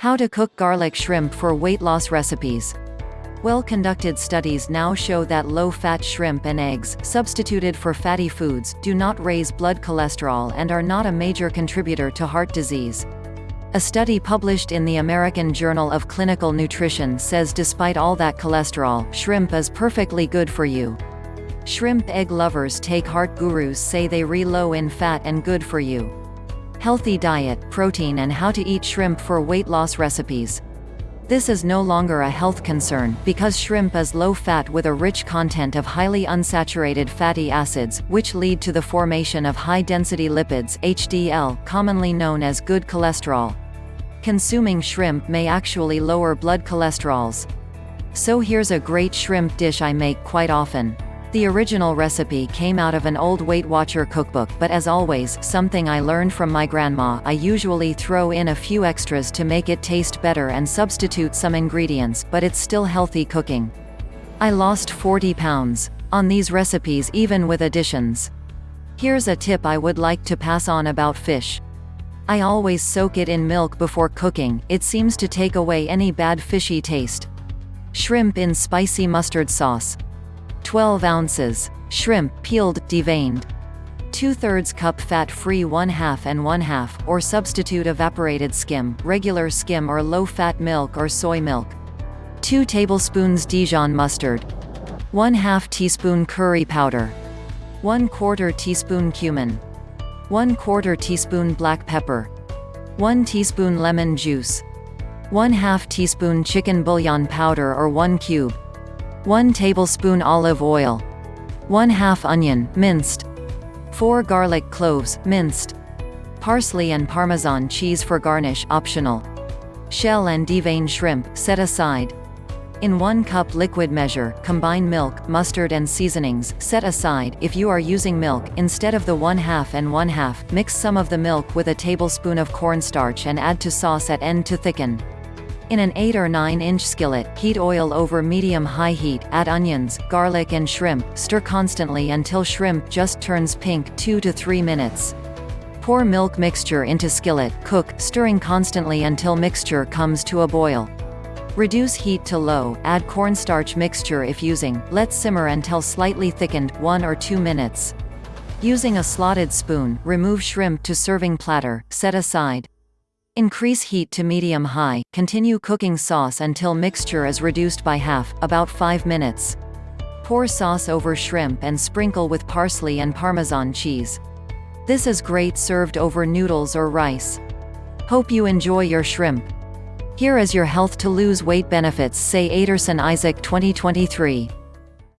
How to cook garlic shrimp for weight loss recipes. Well-conducted studies now show that low-fat shrimp and eggs, substituted for fatty foods, do not raise blood cholesterol and are not a major contributor to heart disease. A study published in the American Journal of Clinical Nutrition says despite all that cholesterol, shrimp is perfectly good for you. Shrimp egg lovers take heart gurus say they re low in fat and good for you. Healthy diet, protein and how to eat shrimp for weight loss recipes. This is no longer a health concern, because shrimp is low-fat with a rich content of highly unsaturated fatty acids, which lead to the formation of high-density lipids HDL, commonly known as good cholesterol. Consuming shrimp may actually lower blood cholesterols. So here's a great shrimp dish I make quite often. The original recipe came out of an old Weight Watcher cookbook but as always, something I learned from my grandma I usually throw in a few extras to make it taste better and substitute some ingredients but it's still healthy cooking. I lost 40 pounds. On these recipes even with additions. Here's a tip I would like to pass on about fish. I always soak it in milk before cooking, it seems to take away any bad fishy taste. Shrimp in spicy mustard sauce. 12 ounces. Shrimp, peeled, deveined. 2 thirds cup fat-free 1 half and 1 half, or substitute evaporated skim, regular skim or low-fat milk or soy milk. 2 tablespoons Dijon mustard. 1 half teaspoon curry powder. 1 quarter teaspoon cumin. 1 quarter teaspoon black pepper. 1 teaspoon lemon juice. 1 half teaspoon chicken bouillon powder or 1 cube. 1 tablespoon olive oil. 1 half onion, minced. 4 garlic cloves, minced. Parsley and Parmesan cheese for garnish optional. Shell and devein shrimp, set aside. In 1 cup liquid measure, combine milk, mustard and seasonings, set aside. If you are using milk, instead of the 1 half and 1 half, mix some of the milk with a tablespoon of cornstarch and add to sauce at end to thicken. In an 8 or 9 inch skillet, heat oil over medium-high heat, add onions, garlic and shrimp, stir constantly until shrimp just turns pink 2 to 3 minutes. Pour milk mixture into skillet, cook, stirring constantly until mixture comes to a boil. Reduce heat to low, add cornstarch mixture if using, let simmer until slightly thickened, 1 or 2 minutes. Using a slotted spoon, remove shrimp to serving platter, set aside. Increase heat to medium-high, continue cooking sauce until mixture is reduced by half, about 5 minutes. Pour sauce over shrimp and sprinkle with parsley and Parmesan cheese. This is great served over noodles or rice. Hope you enjoy your shrimp. Here is your health to lose weight benefits say Aderson Isaac 2023.